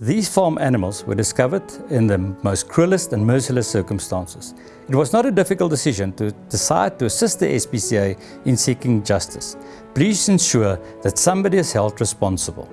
These farm animals were discovered in the most cruelest and merciless circumstances. It was not a difficult decision to decide to assist the SPCA in seeking justice. Please ensure that somebody is held responsible.